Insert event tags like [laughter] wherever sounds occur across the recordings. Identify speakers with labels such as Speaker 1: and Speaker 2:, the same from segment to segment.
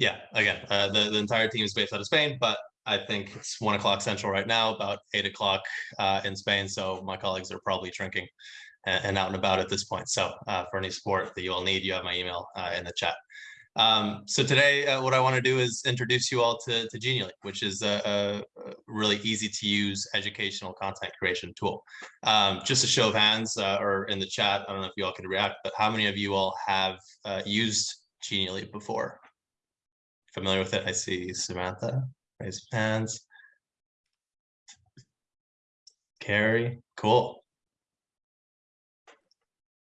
Speaker 1: Yeah, again, uh, the, the entire team is based out of Spain, but I think it's one o'clock central right now, about eight o'clock uh, in Spain. So my colleagues are probably drinking and, and out and about at this point. So uh, for any support that you all need, you have my email uh, in the chat. Um, so today, uh, what I want to do is introduce you all to, to Genially, which is a, a really easy to use educational content creation tool. Um, just a show of hands uh, or in the chat, I don't know if you all can react, but how many of you all have uh, used Genially before? Familiar with it? I see Samantha, raise hands. Carrie, cool.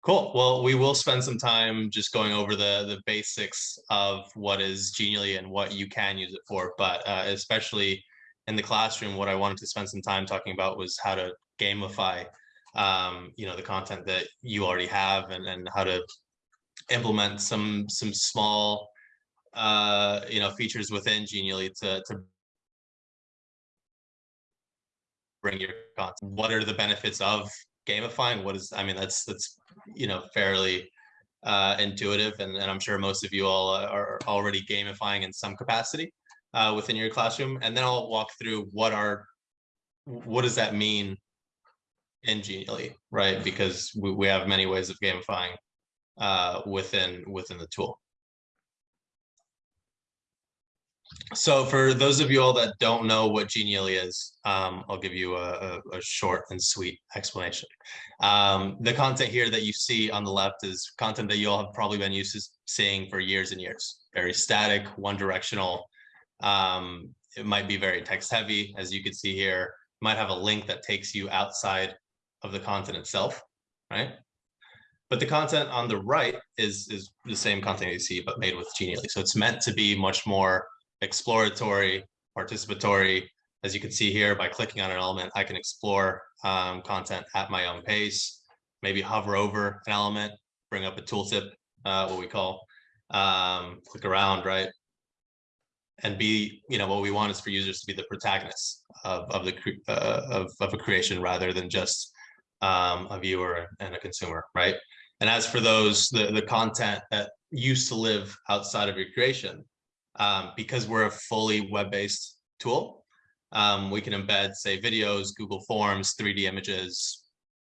Speaker 1: Cool. Well, we will spend some time just going over the the basics of what is Genially and what you can use it for. But uh, especially in the classroom, what I wanted to spend some time talking about was how to gamify, um, you know, the content that you already have and, and how to implement some some small, uh, you know, features within Genially to, to bring your content. What are the benefits of gamifying? What is, I mean, that's, that's you know, fairly uh, intuitive. And, and I'm sure most of you all are already gamifying in some capacity uh, within your classroom. And then I'll walk through what are, what does that mean in Genially, right? Because we, we have many ways of gamifying uh, within within the tool. So for those of you all that don't know what Genially is, um, I'll give you a, a, a, short and sweet explanation. Um, the content here that you see on the left is content that you all have probably been used to seeing for years and years. Very static, one directional. Um, it might be very text heavy, as you can see here. Might have a link that takes you outside of the content itself, right? But the content on the right is, is the same content you see, but made with Genially. So it's meant to be much more exploratory, participatory. As you can see here, by clicking on an element, I can explore um, content at my own pace, maybe hover over an element, bring up a tooltip, uh, what we call, um, click around, right? And be, you know, what we want is for users to be the protagonists of, of the uh, of, of a creation rather than just um, a viewer and a consumer, right? And as for those, the, the content that used to live outside of your creation, um, because we're a fully web-based tool, um, we can embed, say, videos, Google Forms, 3D images,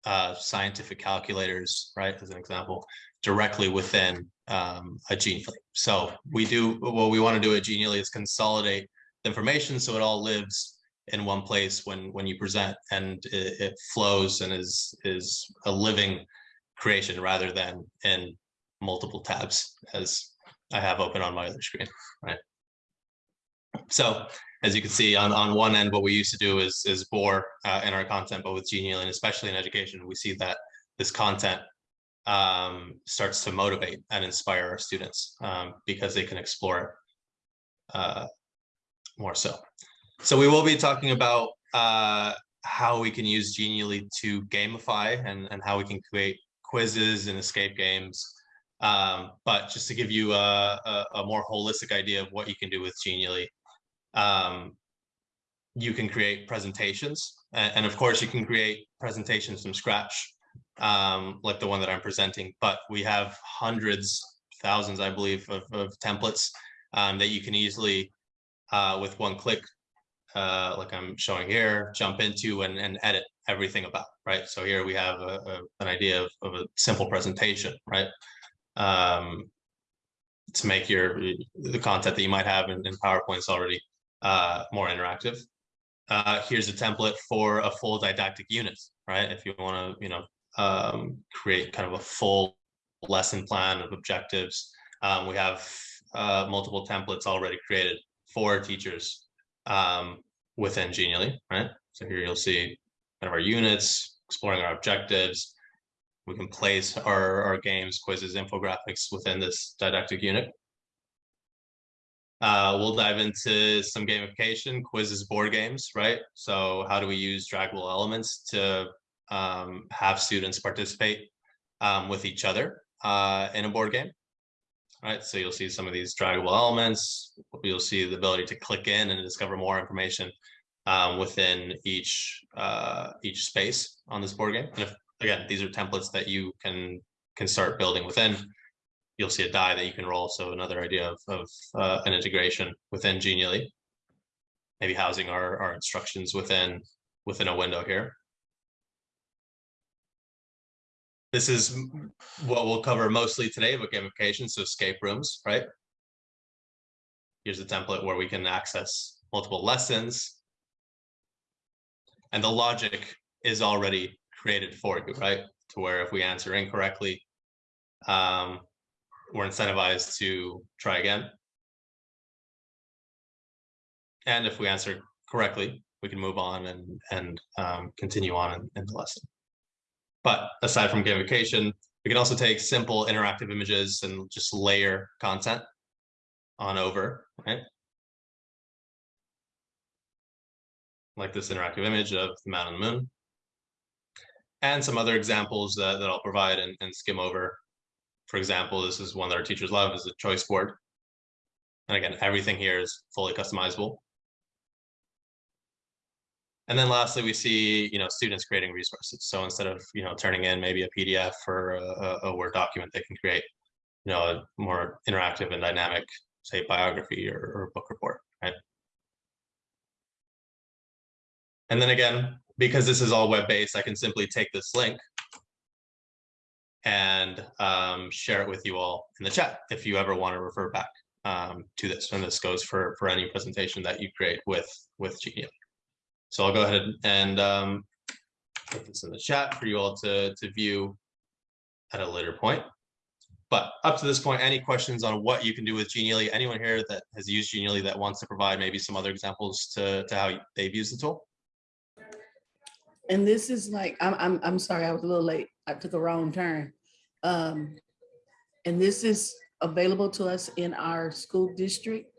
Speaker 1: uh, scientific calculators, right, as an example, directly within um, a Genially. So we do, what we want to do at Genially is consolidate the information so it all lives in one place when when you present and it, it flows and is is a living creation rather than in multiple tabs as I have open on my other screen, right? So as you can see on, on one end, what we used to do is, is bore uh, in our content, but with Genially, and especially in education, we see that this content um, starts to motivate and inspire our students um, because they can explore it uh, more so. So we will be talking about uh, how we can use Genially to gamify and, and how we can create quizzes and escape games um, but just to give you a, a, a, more holistic idea of what you can do with Genially, um, you can create presentations. And, and, of course, you can create presentations from scratch, um, like the one that I'm presenting. But we have hundreds, thousands, I believe, of, of templates um, that you can easily, uh, with one click, uh, like I'm showing here, jump into and, and edit everything about, right? So here we have a, an idea of, of a simple presentation, right? Um, to make your the content that you might have in, in PowerPoints already uh, more interactive. Uh, here's a template for a full didactic unit, right? If you want to, you know, um, create kind of a full lesson plan of objectives. Um, we have uh, multiple templates already created for teachers um, within Genially, right? So here you'll see kind of our units, exploring our objectives, we can place our, our games, quizzes, infographics within this didactic unit. Uh, we'll dive into some gamification, quizzes, board games, right? So how do we use draggable elements to um, have students participate um, with each other uh, in a board game? Right, so you'll see some of these draggable elements. You'll see the ability to click in and discover more information um, within each uh, each space on this board game. And if again, these are templates that you can can start building within. you'll see a die that you can roll. So another idea of, of uh, an integration within Genially. Maybe housing our, our instructions within within a window here. This is what we'll cover mostly today, but gamification, so escape rooms, right? Here's a template where we can access multiple lessons. And the logic is already created for you, right? To where if we answer incorrectly, um, we're incentivized to try again. And if we answer correctly, we can move on and, and um, continue on in, in the lesson. But aside from gamification, we can also take simple interactive images and just layer content on over, right? Like this interactive image of the man on the moon. And some other examples that, that I'll provide and, and skim over. For example, this is one that our teachers love is a choice board. And again, everything here is fully customizable. And then lastly, we see, you know, students creating resources. So instead of, you know, turning in maybe a PDF or a, a Word document, they can create, you know, a more interactive and dynamic, say, biography or, or book report, right? And then again, because this is all web-based, I can simply take this link and um, share it with you all in the chat if you ever want to refer back um, to this. And this goes for for any presentation that you create with with Genially. So I'll go ahead and um, put this in the chat for you all to to view at a later point. But up to this point, any questions on what you can do with Genially? Anyone here that has used Genially that wants to provide maybe some other examples to, to how they've used the tool?
Speaker 2: And this is like, I'm, I'm, I'm sorry, I was a little late. I took a wrong turn. Um, and this is available to us in our school district.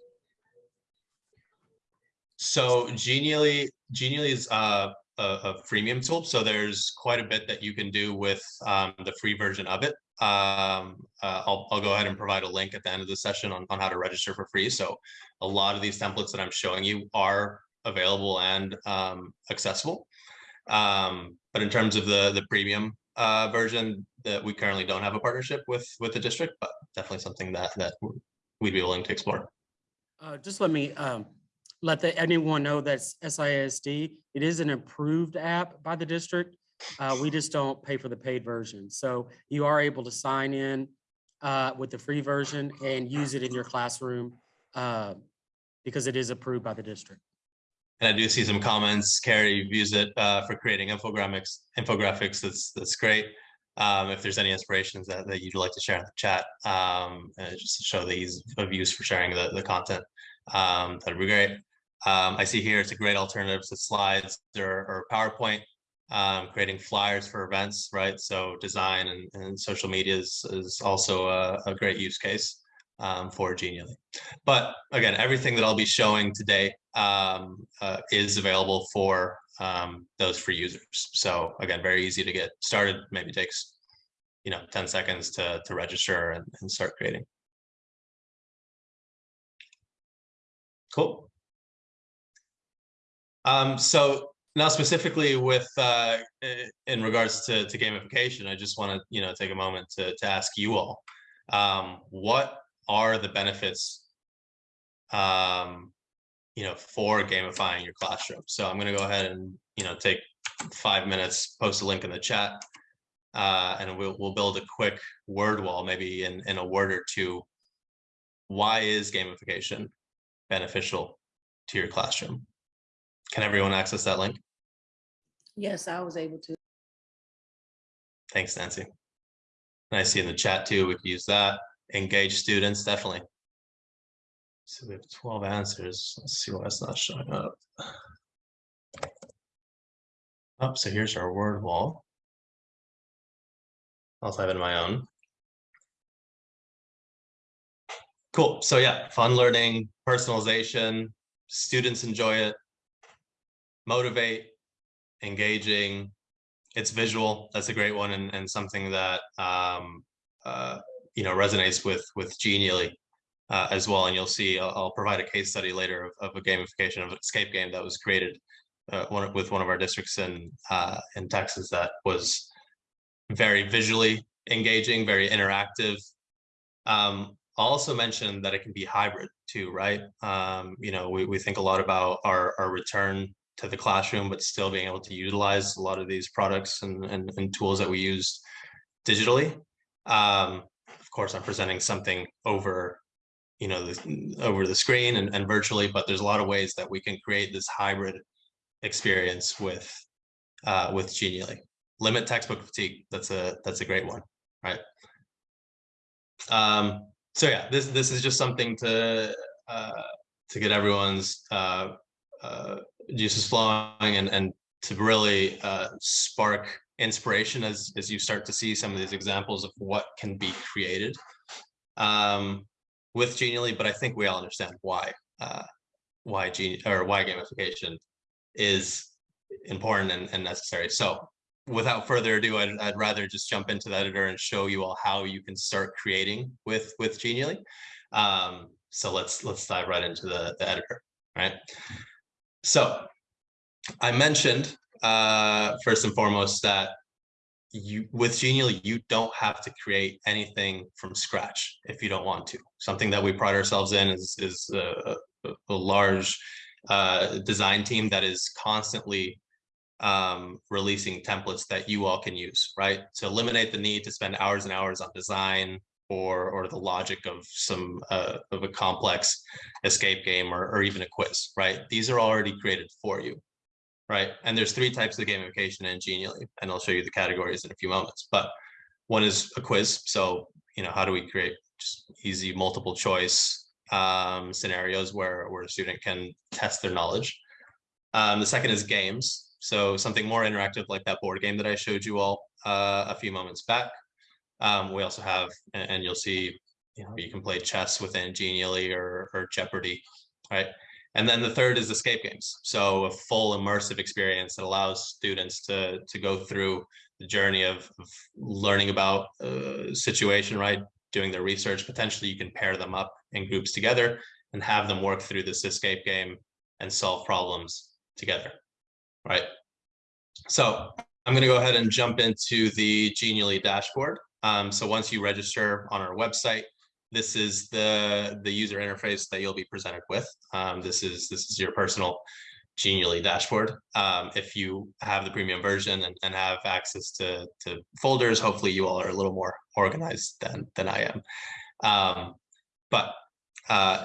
Speaker 1: So Genially, Genially is uh, a, a freemium tool. So there's quite a bit that you can do with um, the free version of it. Um, uh, I'll, I'll go ahead and provide a link at the end of the session on, on how to register for free. So a lot of these templates that I'm showing you are available and um, accessible. Um, but in terms of the the premium uh, version, that we currently don't have a partnership with with the district, but definitely something that that we'd be willing to explore.
Speaker 3: Uh, just let me, um, let the, anyone know that's SISD. It is an approved app by the district. Uh, we just don't pay for the paid version. So you are able to sign in, uh, with the free version and use it in your classroom, uh, because it is approved by the district.
Speaker 1: And I do see some comments. Carrie, used it uh, for creating infographics. Infographics. That's that's great. Um, if there's any inspirations that, that you'd like to share in the chat, um, uh, just to show the ease of use for sharing the, the content, um, that'd be great. Um, I see here it's a great alternative to slides or, or PowerPoint, um, creating flyers for events, right? So design and, and social media is, is also a, a great use case um, for Genially. But again, everything that I'll be showing today um, uh, is available for um, those free users. So again, very easy to get started. Maybe takes you know 10 seconds to, to register and, and start creating. Cool. Um, so now specifically with uh, in regards to, to gamification, I just want to you know take a moment to, to ask you all, um, what are the benefits um, you know, for gamifying your classroom. So I'm going to go ahead and, you know, take five minutes, post a link in the chat, uh, and we'll, we'll build a quick word wall, maybe in, in a word or two. Why is gamification beneficial to your classroom? Can everyone access that link?
Speaker 2: Yes, I was able to.
Speaker 1: Thanks, Nancy. And I see in the chat too, we could use that. Engage students, definitely. So we have 12 answers. Let's see why it's not showing up. Oh, so here's our word wall. I'll type in my own. Cool. So yeah, fun learning, personalization, students enjoy it, motivate, engaging. It's visual. That's a great one and, and something that um, uh, you know resonates with with Genially uh, as well. And you'll see, I'll, I'll, provide a case study later of, of, a gamification of an escape game that was created uh, one, with one of our districts in uh, in Texas that was very visually engaging, very interactive, Um, I'll also mention that it can be hybrid too, right? Um, you know, we, we think a lot about our, our return to the classroom, but still being able to utilize a lot of these products and, and, and tools that we use digitally. Um, course, I'm presenting something over, you know, the, over the screen and, and virtually, but there's a lot of ways that we can create this hybrid experience with, uh, with Genially. Limit textbook fatigue. That's a, that's a great one, right? Um, so yeah, this, this is just something to, uh, to get everyone's, uh, uh, juices flowing and, and to really, uh, spark inspiration as, as you start to see some of these examples of what can be created, um, with Genially, but I think we all understand why, uh, why Genie, or why gamification is important and, and necessary. So without further ado, I'd, I'd rather just jump into the editor and show you all how you can start creating with with Genially. Um, so let's let's dive right into the, the editor, right? So I mentioned uh, first and foremost that you with Genially, you don't have to create anything from scratch if you don't want to. Something that we pride ourselves in is is a, a, a large uh, design team that is constantly um, releasing templates that you all can use, right? To eliminate the need to spend hours and hours on design or or the logic of some uh, of a complex escape game or, or even a quiz, right? These are already created for you, right? And there's three types of gamification in Genially, and I'll show you the categories in a few moments. But one is a quiz. So, you know, how do we create just easy multiple choice um, scenarios where, where a student can test their knowledge? Um, the second is games. So something more interactive like that board game that I showed you all uh, a few moments back. Um, we also have, and, you'll see, you know, you can play chess within Genially or, or Jeopardy, right? And then the third is escape games. So a full immersive experience that allows students to, to go through the journey of, of learning about a situation, right? Doing their research. Potentially you can pair them up in groups together and have them work through this escape game and solve problems together, right? So I'm going to go ahead and jump into the Genially dashboard. Um, so once you register on our website, this is the the user interface that you'll be presented with. Um, this is this is your personal Genially dashboard. Um, if you have the premium version and, and have access to, to folders, hopefully you all are a little more organized than, than I am. Um, but uh,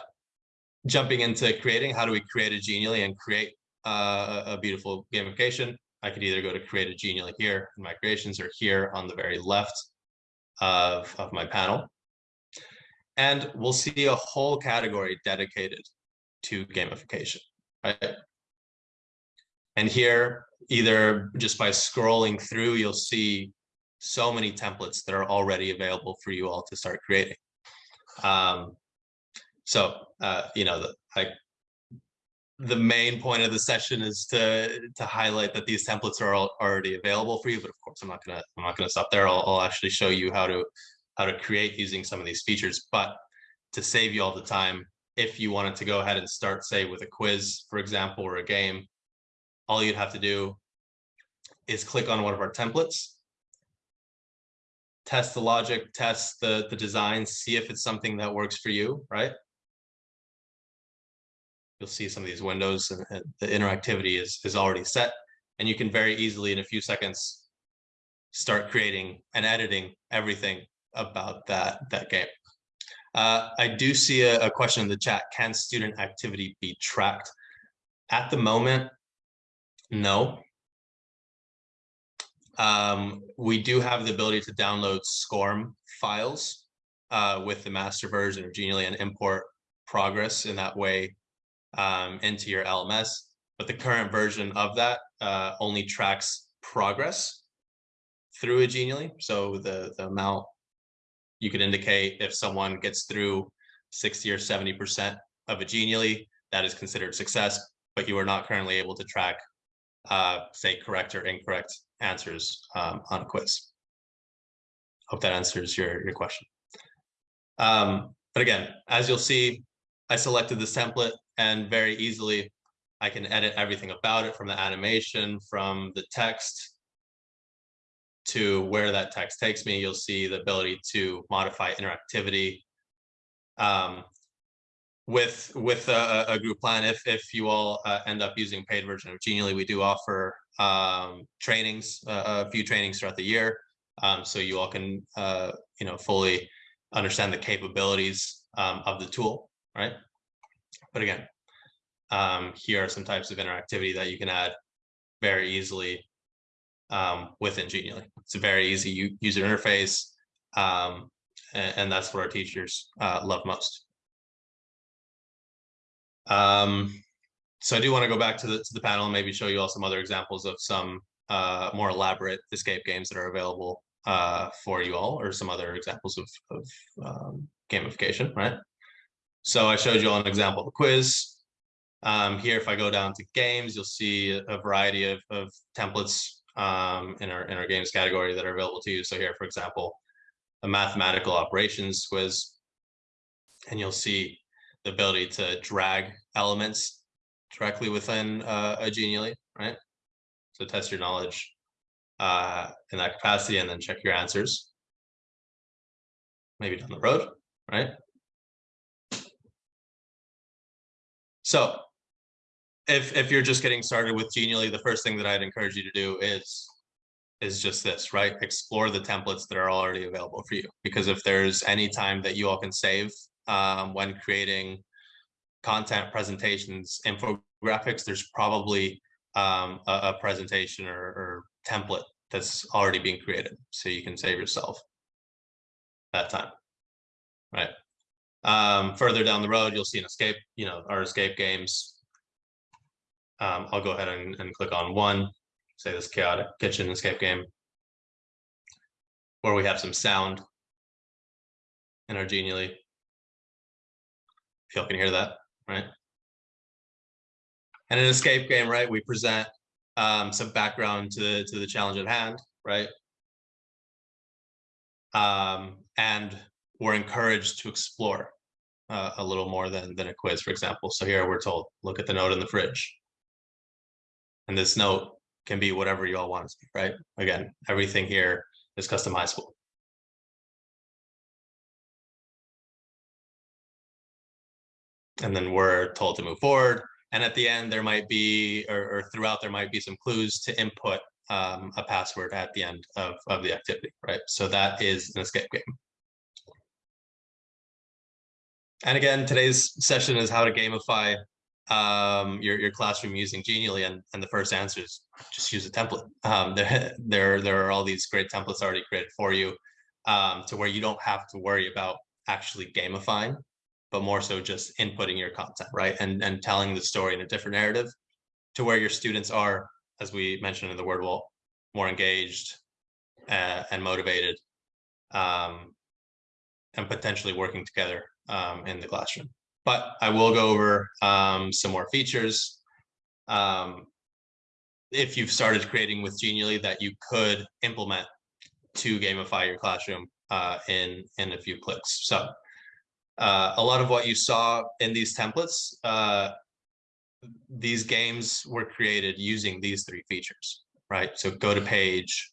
Speaker 1: jumping into creating, how do we create a Genially and create uh, a beautiful gamification? I could either go to create a Genially here my creations or here on the very left of, of my panel. And we'll see a whole category dedicated to gamification, right? And here, either just by scrolling through, you'll see so many templates that are already available for you all to start creating. Um, so, uh, you know, the, the main point of the session is to to highlight that these templates are all already available for you. But of course, I'm not gonna I'm not gonna stop there. I'll, I'll actually show you how to how to create using some of these features. But to save you all the time, if you wanted to go ahead and start, say, with a quiz, for example, or a game, all you'd have to do is click on one of our templates, test the logic, test the, the design, see if it's something that works for you, right? You'll see some of these windows and, the interactivity is, is already set. And you can very easily, in a few seconds, start creating and editing everything about that, that game. Uh, I do see a, a question in the chat. Can student activity be tracked? At the moment, no. Um, we do have the ability to download SCORM files uh, with the master version of Genially and import progress in that way um, into your LMS. But the current version of that uh, only tracks progress through a Genially. So the, the amount you could indicate if someone gets through 60 or 70% of a Genially, that is considered success, but you are not currently able to track uh, say correct or incorrect answers um, on a quiz. Hope that answers your, your question. Um, but again, as you'll see, I selected this template and very easily I can edit everything about it from the animation, from the text to where that text takes me. You'll see the ability to modify interactivity Um, with with a, a group plan, if if you all uh, end up using paid version of Genially, we do offer um, trainings, uh, a few trainings throughout the year, um, so you all can uh, you know fully understand the capabilities um, of the tool, right? But again, um, here are some types of interactivity that you can add very easily um, within Genially. It's a very easy user interface, um, and, and that's what our teachers uh, love most. Um, so I do want to go back to the to the panel and maybe show you all some other examples of some uh, more elaborate escape games that are available uh, for you all, or some other examples of, of um, gamification, right? So I showed you all an example of a quiz. Um, here, if I go down to games, you'll see a variety of, of templates um, in our in our games category that are available to you. So here, for example, a mathematical operations quiz, and you'll see the ability to drag elements directly within uh, a Genially, right? So test your knowledge uh, in that capacity, and then check your answers. Maybe down the road, right? So if if you're just getting started with Genially, the first thing that I'd encourage you to do is is just this, right? Explore the templates that are already available for you. Because if there's any time that you all can save um, when creating content presentations, infographics, there's probably um, a, a presentation or, or template that's already being created. So you can save yourself that time, right? Um, further down the road, you'll see an escape, you know, our escape games. Um, I'll go ahead and, and click on one, say this chaotic kitchen escape game. Where we have some sound in our genially. If y'all can hear that, right? And an escape game, right? We present um, some background to the to the challenge at hand, right? Um, and we're encouraged to explore uh, a little more than than a quiz, for example. So here we're told, look at the note in the fridge. And this note can be whatever you all want it to be, right? Again, everything here is customizable. And then we're told to move forward. And at the end, there might be, or, or throughout, there might be some clues to input um, a password at the end of, of the activity, right? So that is an escape game. And again, today's session is how to gamify um, your, your classroom using Genially. And, and the first answer is just use a template. Um, [laughs] there, there, there are all these great templates already created for you um, to where you don't have to worry about actually gamifying, but more so just inputting your content, right? And, and telling the story in a different narrative to where your students are, as we mentioned in the word wall, more engaged uh, and motivated um, and potentially working together um, in the classroom. But I will go over um, some more features. Um, if you've started creating with Genially that you could implement to gamify your classroom uh, in, in a few clicks. So uh, a lot of what you saw in these templates, uh, these games were created using these three features, right? So go to page,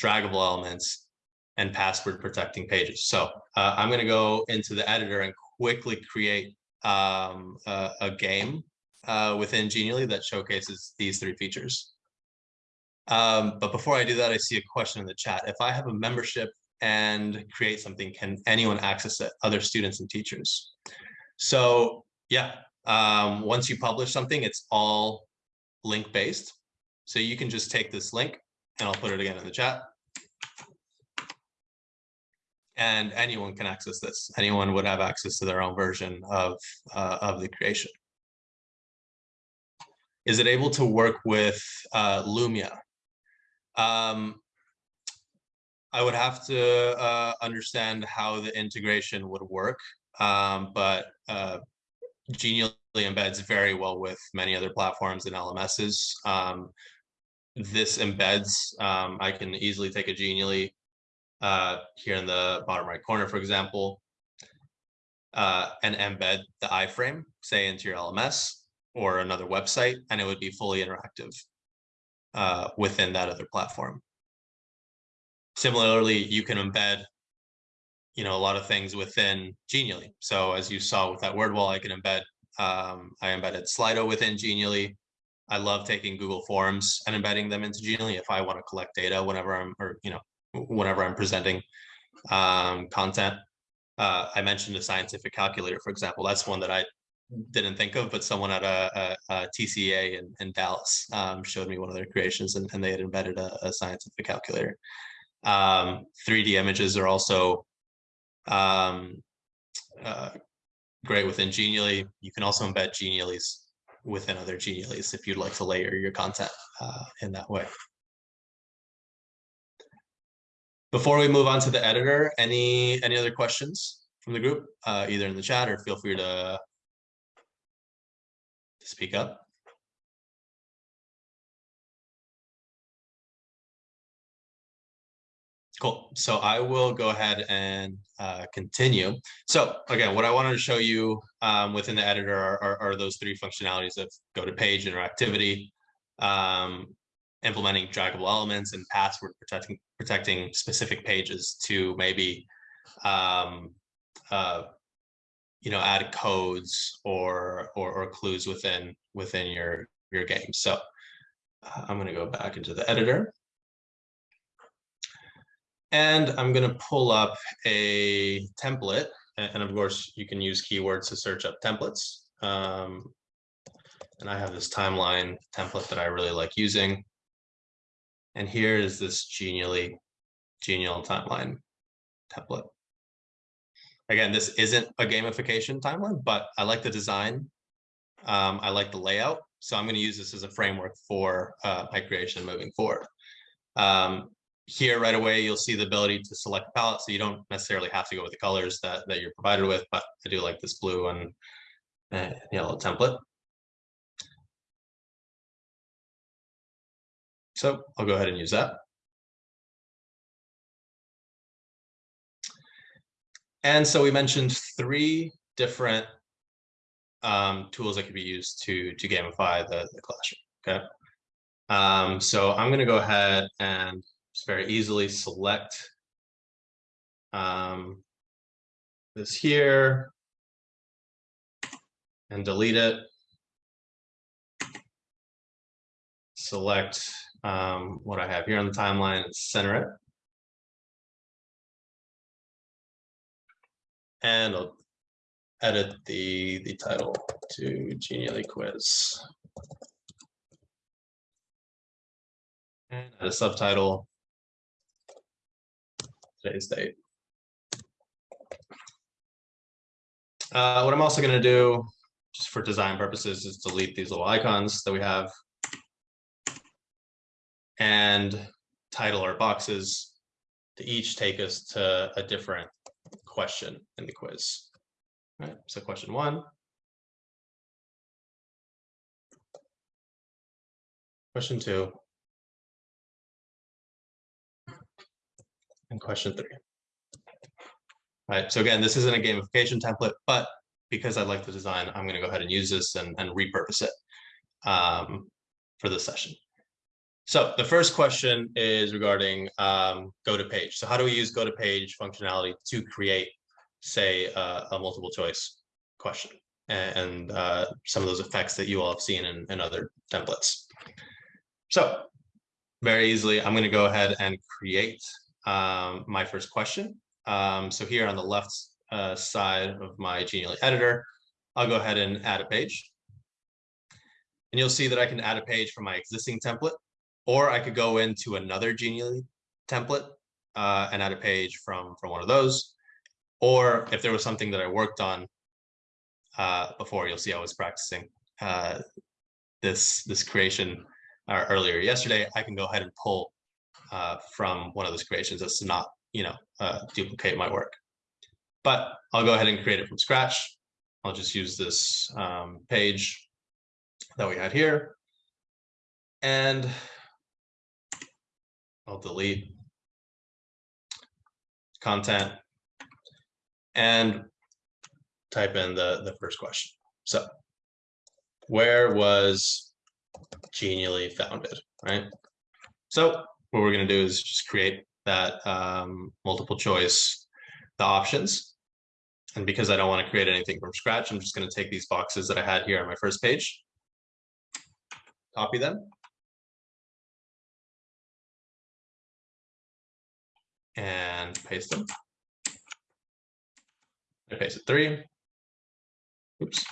Speaker 1: draggable elements, and password protecting pages. So uh, I'm going to go into the editor and quickly create um, a, a, game uh, within Genially that showcases these three features. Um, but before I do that, I see a question in the chat. If I have a membership and create something, can anyone access it, other students and teachers? So yeah, um, once you publish something, it's all link based. So you can just take this link and I'll put it again in the chat and anyone can access this. Anyone would have access to their own version of, uh, of the creation. Is it able to work with uh, Lumio? Um, I would have to uh, understand how the integration would work, um, but uh, Genially embeds very well with many other platforms and LMSs. Um, this embeds, um, I can easily take a Genially uh, here in the bottom right corner, for example, uh, and embed the iframe, say into your LMS or another website, and it would be fully interactive uh, within that other platform. Similarly, you can embed you know, a lot of things within Genially. So as you saw with that word wall, I can embed, um, I embedded Slido within Genially. I love taking Google Forms and embedding them into Genially if I want to collect data whenever I'm, or, you know, whenever I'm presenting um, content. Uh, I mentioned a scientific calculator, for example. That's one that I didn't think of, but someone at a, a, a TCA in, in Dallas um, showed me one of their creations and, and they had embedded a, a scientific calculator. Um, 3D images are also um, uh, great within Genially. You can also embed Geniallys within other Geniallys if you'd like to layer your content uh, in that way. Before we move on to the editor, any any other questions from the group, uh, either in the chat or feel free to, to speak up. Cool. So I will go ahead and uh, continue. So again, what I wanted to show you um, within the editor are, are, are those three functionalities of go to page interactivity, um, implementing draggable elements and password protecting protecting specific pages to maybe um, uh, you know add codes or, or or clues within within your your game. So uh, I'm going to go back into the editor. And I'm going to pull up a template. And of course, you can use keywords to search up templates. Um, and I have this timeline template that I really like using. And here is this genially genial timeline template. Again, this isn't a gamification timeline, but I like the design. Um, I like the layout. So I'm going to use this as a framework for uh, my creation moving forward. Um, here right away, you'll see the ability to select a palette. So you don't necessarily have to go with the colors that, that you're provided with, but I do like this blue and uh, yellow template. So I'll go ahead and use that. And so we mentioned three different um, tools that could be used to, to gamify the, the classroom, okay? Um, so I'm gonna go ahead and just very easily select um, this here and delete it. Select um, what I have here on the timeline center it. And I'll edit the, the title to Genially Quiz. And add a subtitle, today's date. Uh, what I'm also going to do, just for design purposes, is delete these little icons that we have and title our boxes to each take us to a different question in the quiz. So question one. Question two. And question three. All right, so again, this isn't a gamification template, but because I like the design, I'm going to go ahead and use this and, and repurpose it um, for this session. So the first question is regarding um, go to page. So how do we use go to page functionality to create, say, uh, a multiple choice question and uh, some of those effects that you all have seen in, in other templates. So very easily, I'm going to go ahead and create um, my first question. Um, so here on the left uh, side of my Genially editor, I'll go ahead and add a page. And you'll see that I can add a page from my existing template or I could go into another Genially template uh, and add a page from, from one of those. Or if there was something that I worked on uh, before, you'll see I was practicing uh, this, this creation uh, earlier yesterday, I can go ahead and pull uh, from one of those creations to not, you know, uh, duplicate my work. But I'll go ahead and create it from scratch. I'll just use this um, page that we had here. And I'll delete content and type in the, the first question. So where was Genially founded, right? So what we're going to do is just create that um, multiple choice the options. And because I don't want to create anything from scratch, I'm just going to take these boxes that I had here on my first page. Copy them. And paste them. I pasted three. Oops.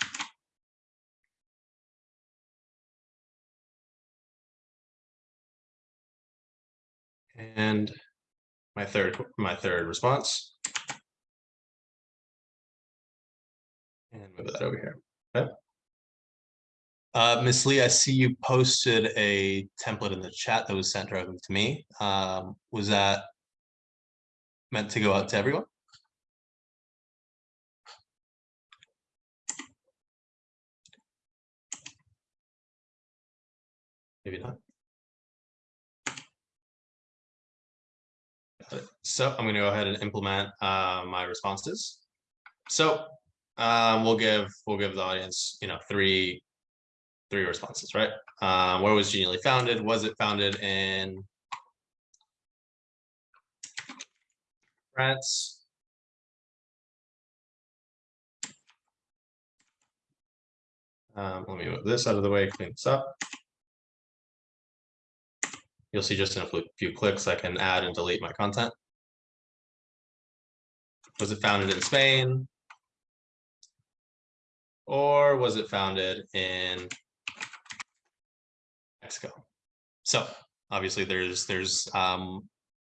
Speaker 1: And my third, my third response. And move that over here. Okay. Uh, Ms. Lee, I see you posted a template in the chat that was sent directly to me. Um, was that meant to go out to everyone? Maybe not. So I'm going to go ahead and implement uh, my responses. So um, we'll give we'll give the audience, you know, three three responses, right? Um, where was Genially founded? Was it founded in France? Um, let me move this out of the way, clean this up. You'll see just in a few- clicks, I can add and delete my content. Was it founded in Spain? Or was it founded in Mexico? So obviously there's, there's, um,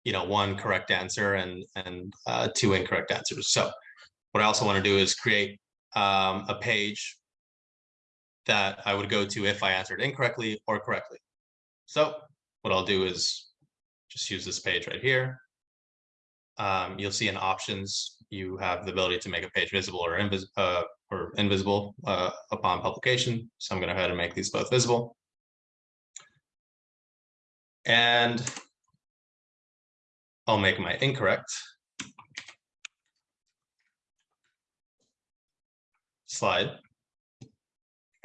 Speaker 1: you know, one correct answer and, and, uh, two incorrect answers. So what I also want to do is create, um, a page that I would go to if I answered incorrectly or correctly. So what I'll do is just use this page right here. Um, you'll see in options, you have the ability to make a page visible or invisible, uh, or invisible, uh, upon publication. So I'm gonna go ahead and make these both visible. And I'll make my incorrect slide.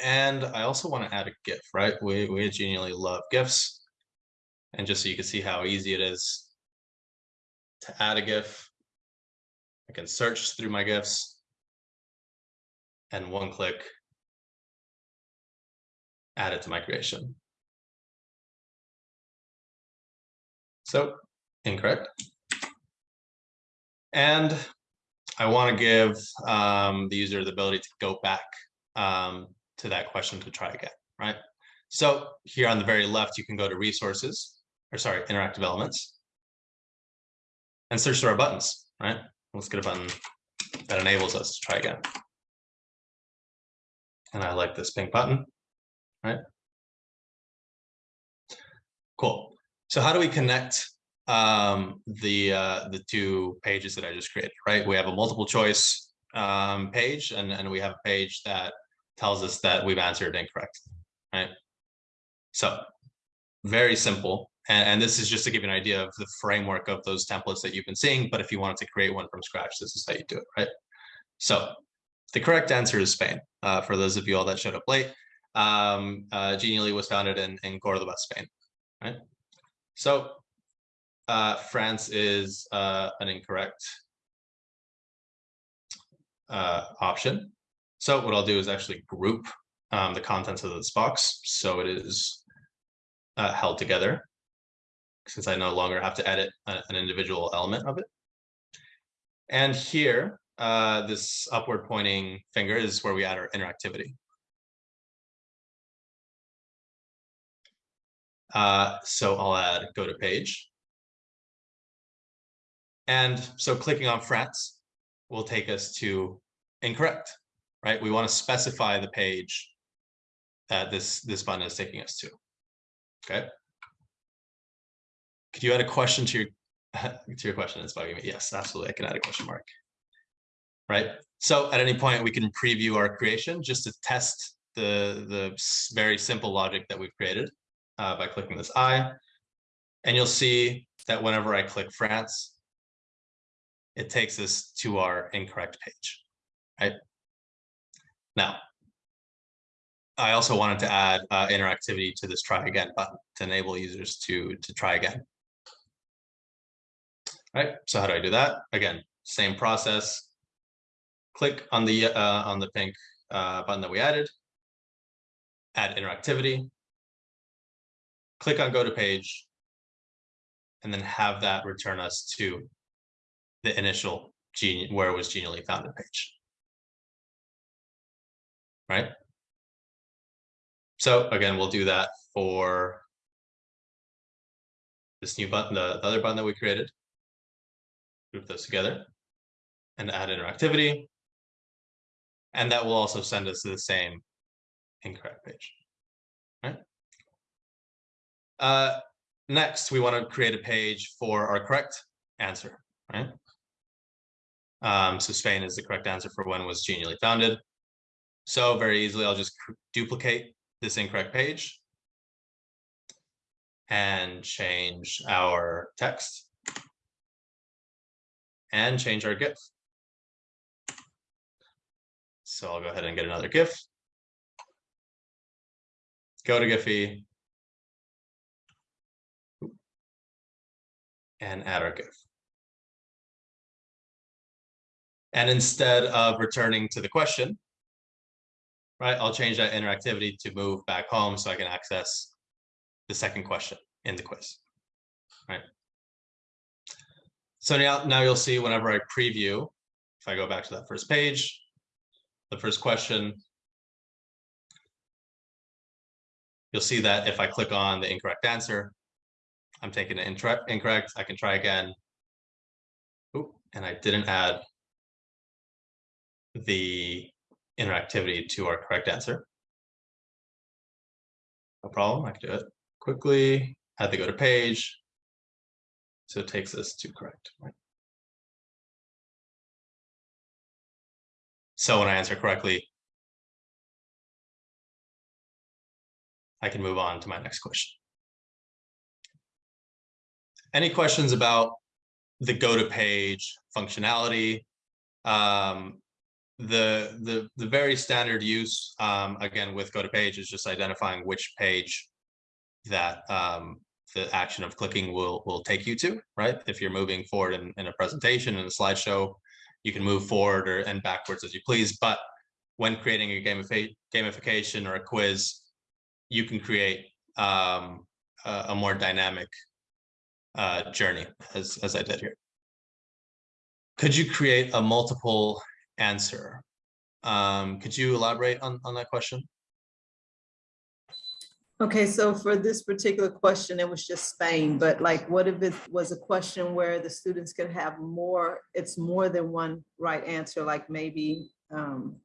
Speaker 1: And I also want to add a GIF, right? We, we genially love GIFs. And just so you can see how easy it is to add a GIF, I can search through my GIFs and one click, add it to my creation. So incorrect. And I want to give um, the user the ability to go back um, to that question to try again, right? So here on the very left, you can go to resources, or sorry, interactive elements. And search through our buttons, right? Let's get a button that enables us to try again. And I like this pink button, right? Cool. So how do we connect um, the uh, the two pages that I just created, right? We have a multiple choice um, page and, and we have a page that tells us that we've answered incorrect, right? So very simple. And, and this is just to give you an idea of the framework of those templates that you've been seeing. But if you wanted to create one from scratch, this is how you do it, right? So the correct answer is Spain. Uh, for those of you all that showed up late, um, uh, Genially was founded in, in Cordoba, Spain, right? So uh, France is uh, an incorrect uh, option. So what I'll do is actually group um, the contents of this box so it is uh, held together since I no longer have to edit a- an individual element of it. And here, uh, this upward pointing finger is where we add our interactivity. Uh, so I'll add go to page. And so clicking on France will take us to incorrect, right? We want to specify the page that this, this button is taking us to. Okay. Could you add a question to your, [laughs] to your question? It's bugging me. Yes, absolutely. I can add a question mark. Right. So at any point we can preview our creation just to test the, the very simple logic that we've created uh, by clicking this eye. And you'll see that whenever I click France, it takes us to our incorrect page, right? Now, I also wanted to add uh, interactivity to this try again button to enable users to, to try again. Right, so how do I do that? Again, same process. Click on the, uh, on the pink, uh, button that we added. Add interactivity. Click on go to page. And then have that return us to the initial genius, where it was genially founded page. Right? So again, we'll do that for this new button, the the other button that we created. Group those together and add interactivity. And that will also send us to the same incorrect page. Right? Uh, next, we want to create a page for our correct answer, right? Um, so Spain is the correct answer for when was genially founded. So very easily, I'll just duplicate this incorrect page. And change our text. And change our GIF. So I'll go ahead and get another GIF. Go to Giphy. And add our GIF. And instead of returning to the question, right, I'll change that interactivity to move back home so I can access the second question in the quiz, right? So now, now you'll see whenever I preview, if I go back to that first page, the first question, you'll see that if I click on the incorrect answer, I'm taking it incorrect, I can try again. Oop, and I didn't add the interactivity to our correct answer. No problem, I can do it quickly, had to go to page. So it takes us to correct, right? So when I answer correctly, I can move on to my next question. Any questions about the go to page functionality? Um, the, the, the very standard use, um, again, with go to page is just identifying which page that, um, the action of clicking will, will take you to, right? If you're moving forward in, in a presentation, in a slideshow, you can move forward or, and backwards as you please, but when creating a gamification, gamification or a quiz, you can create, um, a, a more dynamic, uh, journey as, as I did here. Could you create a multiple answer? Um, could you elaborate on, on that question?
Speaker 4: Okay, so for this particular question, it was just Spain, but like, what if it was a question where the students could have more, it's more than one right answer, like maybe, um,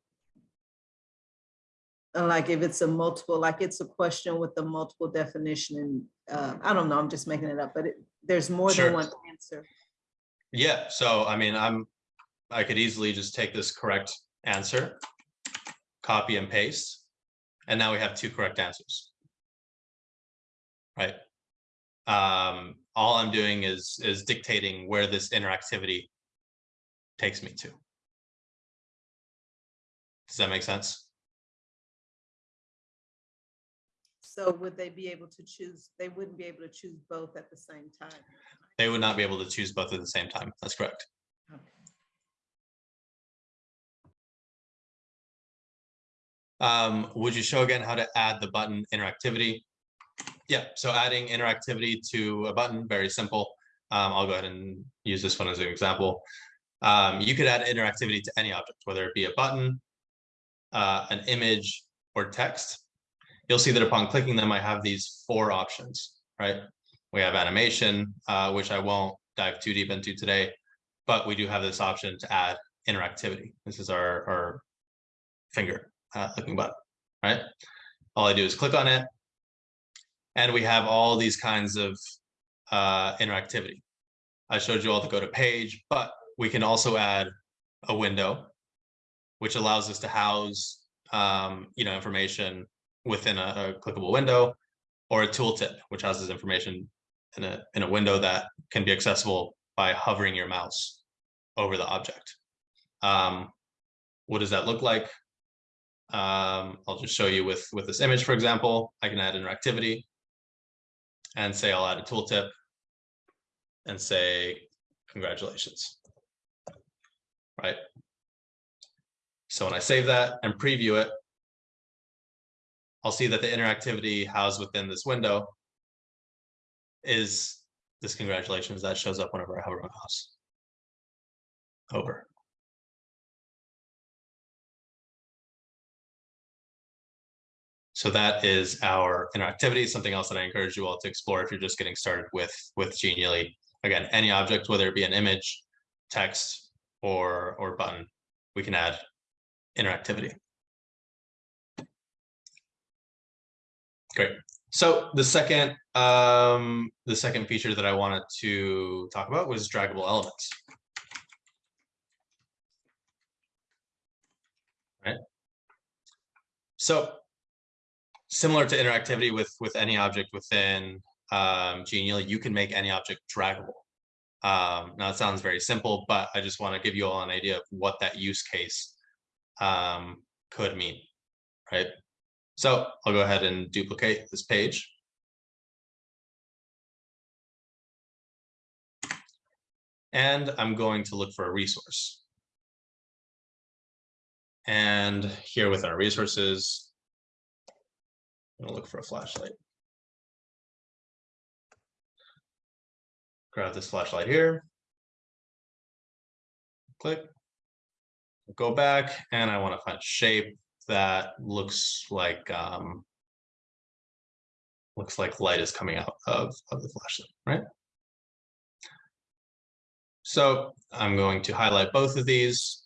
Speaker 4: like if it's a multiple, like it's a question with a multiple definition and, uh, I don't know, I'm just making it up, but it, there's more
Speaker 1: Sure.
Speaker 4: than one answer.
Speaker 1: Yeah, so I mean, I'm, I could easily just take this correct answer, copy and paste, and now we have two correct answers. Right? Um, all I'm doing is, is dictating where this interactivity takes me to. Does that make sense?
Speaker 4: So would they be able to choose, they wouldn't be able to choose both at the same time?
Speaker 1: They would not be able to choose both at the same time. That's correct.
Speaker 4: Okay.
Speaker 1: Um, would you show again how to add the button interactivity? Yeah, so adding interactivity to a button, very simple. Um, I'll go ahead and use this one as an example. Um, you could add interactivity to any object, whether it be a button, uh, an image, or text. You'll see that upon clicking them, I have these four options, right? We have animation, uh, which I won't dive too deep into today, but we do have this option to add interactivity. This is our, our finger uh, clicking button, right? All I do is click on it. And we have all these kinds of uh, interactivity. I showed you all to go to page, but we can also add a window, which allows us to house, um, you know, information within a, a clickable window, or a tooltip, which houses information in a in a window that can be accessible by hovering your mouse over the object. Um, what does that look like? Um, I'll just show you with, with this image, for example, I can add interactivity and say I'll add a tooltip and say, congratulations. right? So when I save that and preview it, I'll see that the interactivity housed within this window is this congratulations that shows up whenever I hover my mouse over. So that is our interactivity, something else that I encourage you all to explore if you're just getting started with, with Genially. Again, any object, whether it be an image, text, or, or button, we can add interactivity. Great. So the second, um, the second feature that I wanted to talk about was draggable elements. Right. So similar to interactivity with with any object within um, Genially, you can make any object draggable. Um, now it sounds very simple, but I just want to give you all an idea of what that use case um, could mean, right? So I'll go ahead and duplicate this page. And I'm going to look for a resource. And here with our resources, I'm gonna look for a flashlight. Grab this flashlight here. Click. Go back and I want to find shape that looks like um, looks like light is coming out of, of the flashlight, right? So I'm going to highlight both of these,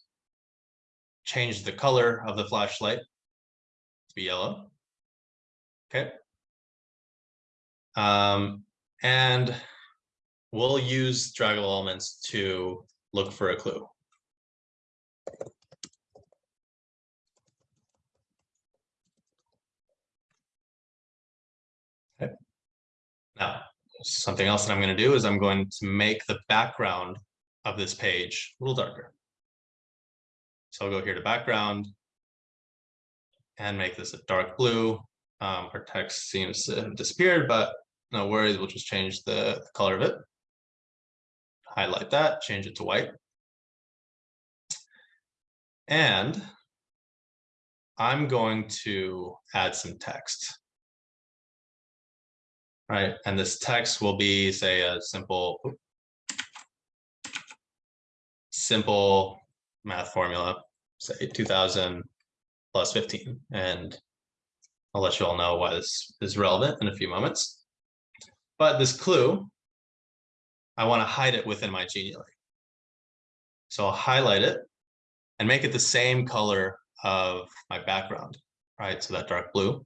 Speaker 1: change the color of the flashlight to be yellow. Okay. Um, and we'll use draggable elements to look for a clue. Okay. Now, something else that I'm going to do is I'm going to make the background of this page a little darker. So I'll go here to background and make this a dark blue. Um, our text seems to have disappeared, but no worries, we'll just change the, the color of it. Highlight that, change it to white. And I'm going to add some text. Right, and this text will be, say, a simple simple math formula, say 2000 plus 15, and I'll let you all know why this is relevant in a few moments. But this clue, I want to hide it within my Genially. So I'll highlight it and make it the same color of my background, right? So that dark blue.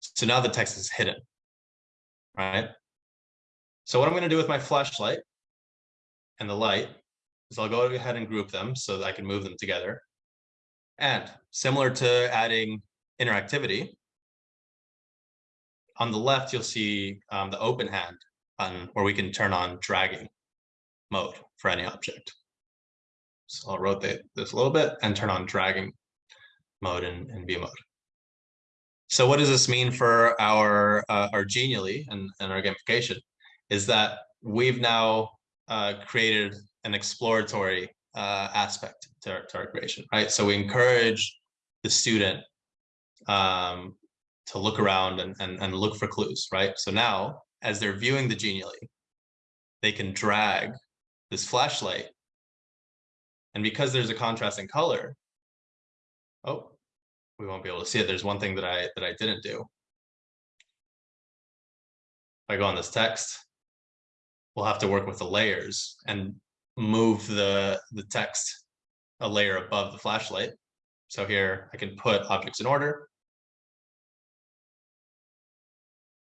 Speaker 1: So now the text is hidden, right? So what I'm going to do with my flashlight and the light is I'll go ahead and group them so that I can move them together. And similar to adding interactivity, on the left, you'll see um, the open hand button where we can turn on dragging mode for any object. So I'll rotate this a little bit and turn on dragging mode in, in view mode. So what does this mean for our uh, our Genially and, and our gamification? Is that we've now uh, created an exploratory uh, aspect to our, to our creation, right? So we encourage the student um, to look around and, and, and look for clues, right? So now, as they're viewing the Genially, they can drag this flashlight. And because there's a contrast in color, oh, we won't be able to see it. There's one thing that I that I didn't do. If I go on this text, we'll have to work with the layers and move the the text a layer above the flashlight. So here I can put objects in order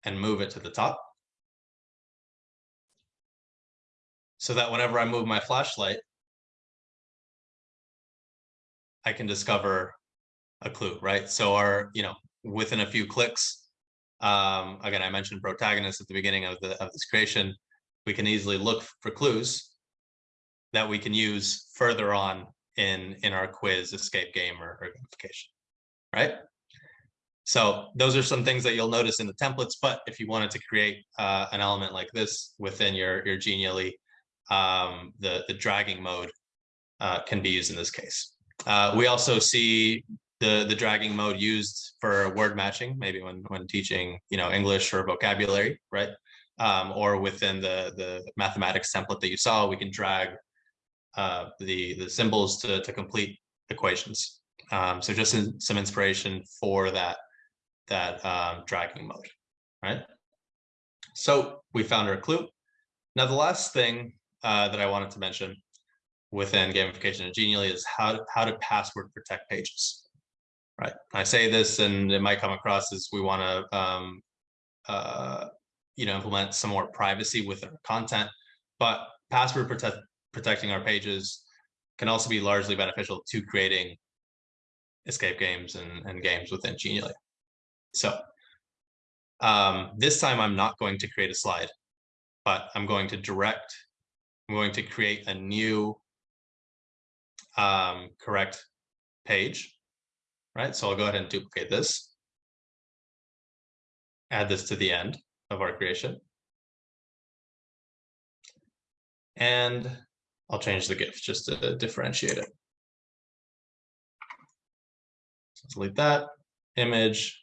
Speaker 1: and move it to the top. So that whenever I move my flashlight, I can discover a clue, right? So our, you know, within a few clicks, um, again, I mentioned protagonist at the beginning of the of this creation, we can easily look for clues that we can use further on in in our quiz escape game or, or gamification right So those are some things that you'll notice in the templates, but if you wanted to create uh, an element like this within your, your Genially, um, the, the dragging mode uh, can be used in this case. Uh, we also see the, the dragging mode used for word matching, maybe when, when teaching, you know, English or vocabulary, right? Um, or within the, the mathematics template that you saw, we can drag uh, the, the symbols to, to complete equations. Um, so just in, some inspiration for that, that um, dragging mode, right? So we found our clue. Now, the last thing uh, that I wanted to mention within gamification and Genially is how, to- how to password protect pages. Right, I say this and it might come across as we want to, um, uh, you know, implement some more privacy with our content, but password protect, protecting our pages can also be largely beneficial to creating escape games and, and games within Genially. So um, this time I'm not going to create a slide, but I'm going to direct, I'm going to create a new um, correct page, right? So I'll go ahead and duplicate this. Add this to the end of our creation. And I'll change the GIF just to differentiate it. Delete that image.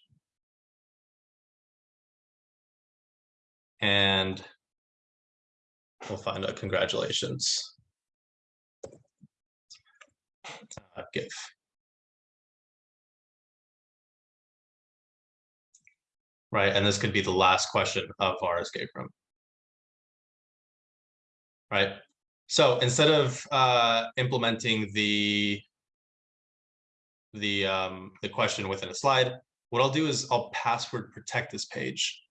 Speaker 1: And we'll find a congratulations. Uh, GIF. Right, and this could be the last question of our escape room. Right, so instead of uh, implementing the the um, the question within a slide, what I'll do is I'll password protect this page.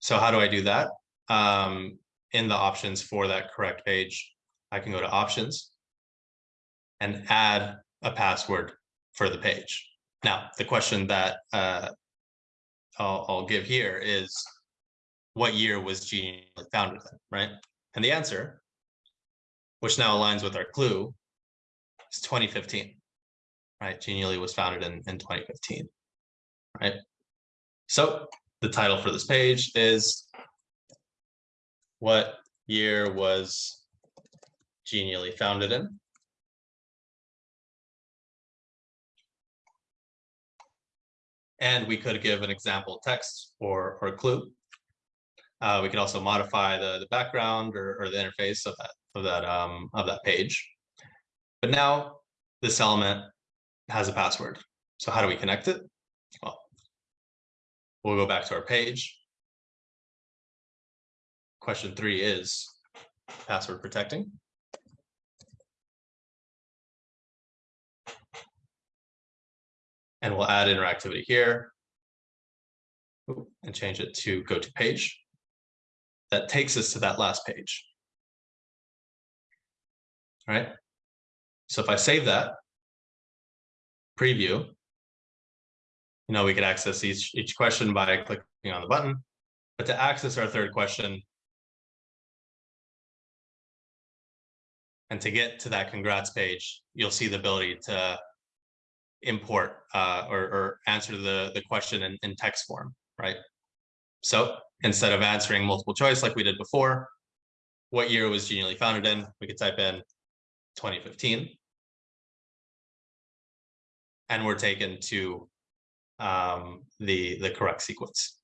Speaker 1: So how do I do that? Um, in the options for that correct page, I can go to options and add a password for the page. Now, the question that uh, I'll, I'll give here is what year was Genially founded right? And the answer, which now aligns with our clue, is 2015, right? Genially was founded in, in 2015, right? So the title for this page is what year was Genially founded in? And we could give an example text or, or clue. Uh, we could also modify the, the background or, or the interface so that, of that, um, of that page. But now this element has a password. So how do we connect it? Well, we'll go back to our page. Question three is password protecting. And we'll add interactivity here. And change it to go to page. That takes us to that last page. Right. So if I save that. Preview. You know, we could access each, each question by clicking on the button, but to access our third question. And to get to that congrats page, you'll see the ability to import uh, or, or answer the, the question in, in text form, right? So instead of answering multiple choice like we did before, what year was Genially founded in? We could type in 2015. And we're taken to um, the, the correct sequence.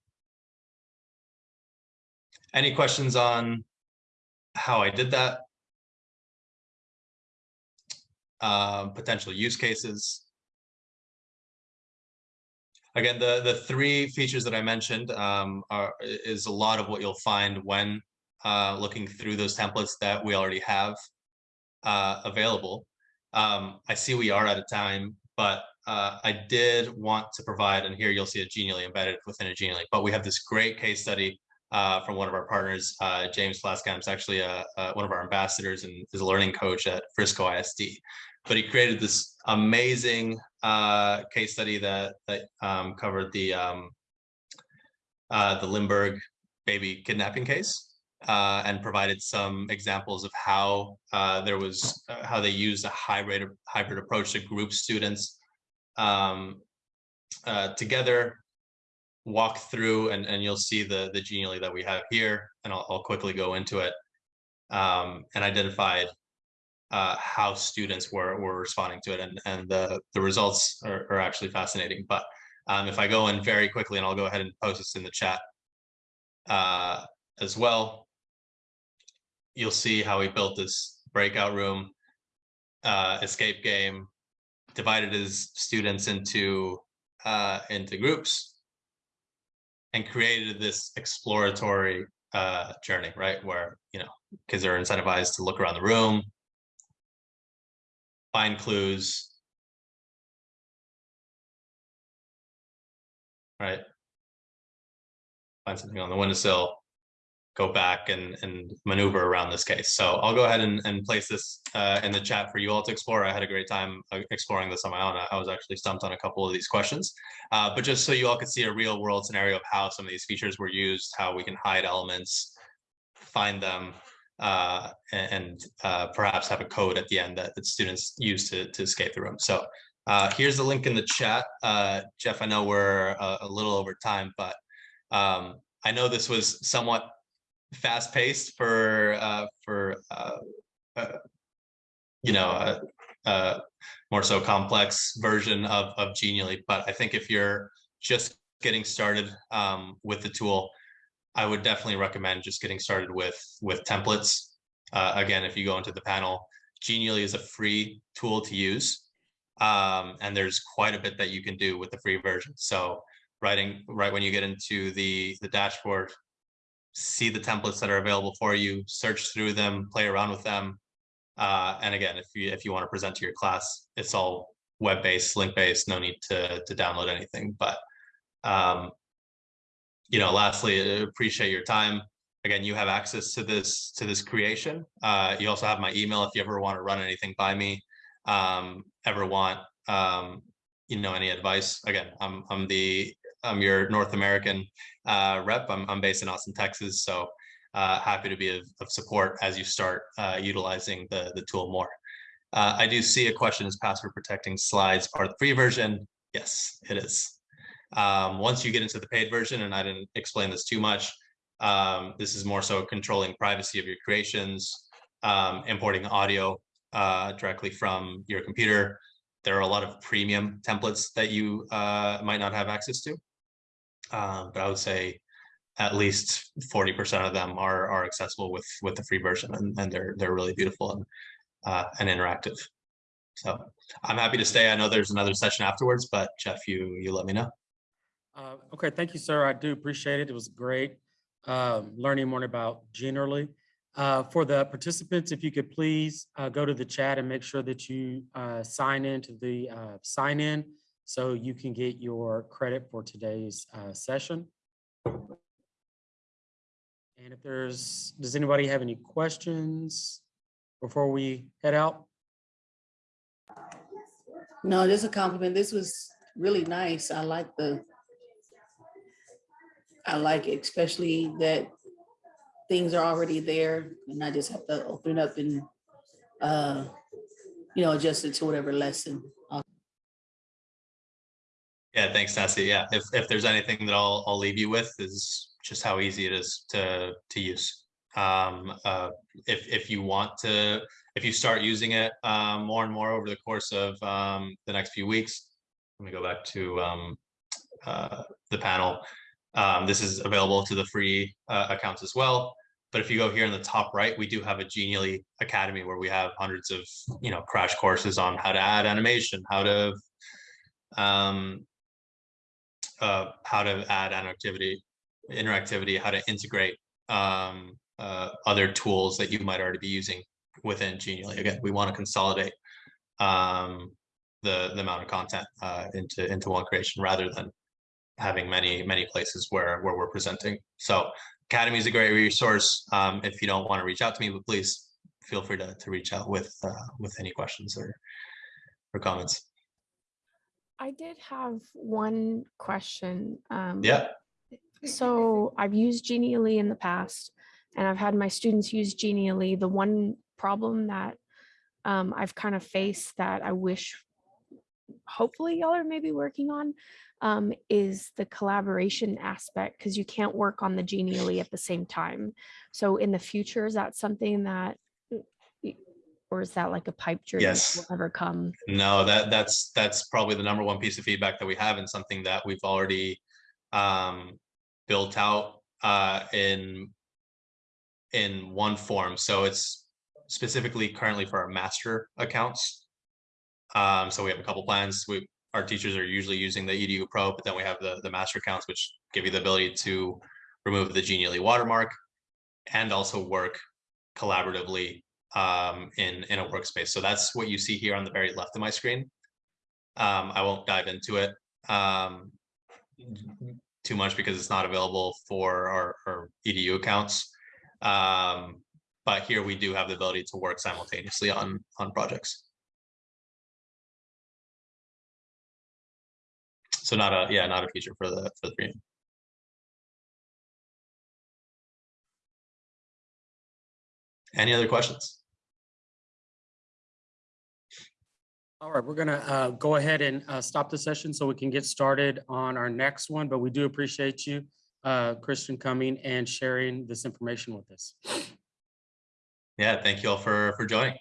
Speaker 1: Any questions on how I did that? Uh, potential use cases? Again, the, the three features that I mentioned um, are, is a lot of what you'll find when uh, looking through those templates that we already have uh, available. Um, I see we are out of time, but uh, I did want to provide, and here you'll see a Genially embedded within a Genially, but we have this great case study uh, from one of our partners, uh, James Flaskamp is actually a, a, one of our ambassadors and is a learning coach at Frisco ISD. But he created this amazing uh, case study that that um, covered the um, uh, the Lindbergh baby kidnapping case uh, and provided some examples of how uh, there was uh, how they used a hybrid hybrid approach to group students um, uh, together walk through and, and you'll see the, the Genially that we have here, and I'll, I'll quickly go into it. Um, and identified uh, how students were, were responding to it and, and the, the results are, are actually fascinating. But um, if I go in very quickly and I'll go ahead and post this in the chat uh, as well. You'll see how he built this breakout room, uh, escape game, divided his students into uh, into groups and created this exploratory uh, journey, right? Where, you know, kids are incentivized to look around the room, find clues. Right? Find something on the windowsill, go back and, and maneuver around this case. So I'll go ahead and, and place this uh, in the chat for you all to explore. I had a great time uh, exploring this on my own. I, was actually stumped on a couple of these questions. Uh, but just so you all could see a real world scenario of how some of these features were used, how we can hide elements, find them, uh, and, uh, perhaps have a code at the end that, that students use to, to escape the room. So uh, here's the link in the chat. Jeff, I know we're a, a little over time, but um, I know this was somewhat fast paced for uh, for uh, uh, you know a, a more so complex version of of Genially. But I think if you're just getting started um, with the tool, I would definitely recommend just getting started with with templates. Uh, again, if you go into the panel, Genially is a free tool to use. Um, and there's quite a bit that you can do with the free version. So writing right when you get into the the dashboard, see the templates that are available for you, search through them, play around with them. Uh, and again, if you if you want to present to your class, it's all web-based, link-based, no need to to download anything. But um, you know, lastly, I appreciate your time. Again, you have access to this to this creation. Uh, you also have my email if you ever want to run anything by me. Um, ever want um, you know any advice? Again, I'm I'm the I'm your North American uh, rep. I'm I'm based in Austin, Texas, so uh, happy to be of, of support as you start uh, utilizing the the tool more. Uh, I do see a question: Is password protecting slides part of the free version? Yes, it is. Um, once you get into the paid version, and I didn't explain this too much, um, this is more so controlling privacy of your creations, um, importing audio uh, directly from your computer. There are a lot of premium templates that you uh, might not have access to. Um, but I would say at least 40% of them are, are accessible with, with the free version and, and they're, they're really beautiful and, uh, and interactive. So I'm happy to stay. I know there's another session afterwards, but Jeff, you, you let me know.
Speaker 3: Uh, Okay, thank you, sir. I do appreciate it. It was great um, learning more about Genially. Uh, For the participants, if you could please uh, go to the chat and make sure that you uh, sign in to the uh, sign in so you can get your credit for today's uh, session. And if there's, does anybody have any questions before we head out?
Speaker 2: No, this is a compliment. This was really nice. I like the, I like it, especially that things are already there and I just have to open up and, uh, you know, adjust it to whatever lesson.
Speaker 1: Yeah, thanks, Nancy. Yeah, if, if there's anything that I'll, I'll leave you with is just how easy it is to, to use. Um, uh, if, if you want to, if you start using it, um, more and more over the course of, um, the next few weeks, let me go back to, um, uh, the panel. Um, this is available to the free, uh, accounts as well. But if you go here in the top right, we do have a Genially Academy where we have hundreds of, you know, crash courses on how to add animation, how to, um, uh, how to add interactivity, interactivity, how to integrate um, uh, other tools that you might already be using within Genially. Again, we want to consolidate um, the the amount of content uh, into into one creation rather than having many many places where where we're presenting. So Academy is a great resource. Um, if you don't want to reach out to me, but please feel free to to reach out with uh, with any questions or or comments.
Speaker 5: I did have one question. Um,
Speaker 1: Yeah.
Speaker 5: So I've used Genially in the past and I've had my students use Genially. The one problem that um, I've kind of faced that I wish hopefully y'all are maybe working on um, is the collaboration aspect because you can't work on the Genially at the same time. So in the future, is that something that, or is that like a pipe dream?
Speaker 1: Yes.
Speaker 5: will Ever come?
Speaker 1: No, that, that's, that's probably the number one piece of feedback that we have and something that we've already um, built out uh, in in one form. So it's specifically currently for our master accounts. Um, so we have a couple plans. We, our teachers are usually using the EDU Pro, but then we have the, the master accounts, which give you the ability to remove the Genially watermark and also work collaboratively um, in, in a workspace. So that's what you see here on the very left of my screen. Um, I won't dive into it um, too much because it's not available for our, our EDU accounts. Um, but here we do have the ability to work simultaneously on, on projects. So not a, yeah, not a feature for the, for the premium. Any other questions?
Speaker 3: All right, we're gonna uh, go ahead and uh, stop the session so we can get started on our next one, but we do appreciate you, uh, Christian, coming and sharing this information with us.
Speaker 1: Yeah, thank you all for, for joining.